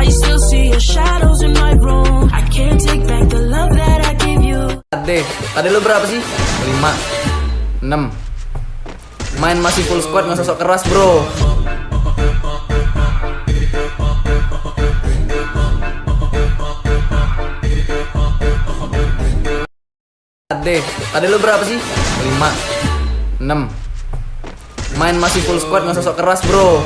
I still see your shadows in my room. I can't take back the love that I gave you. Ade, ade lu berapa sih? 5 6 Main masih full squad nggak sosok keras bro Ade, tadi lu berapa sih? 5 6 Main masih full squad nggak sosok keras bro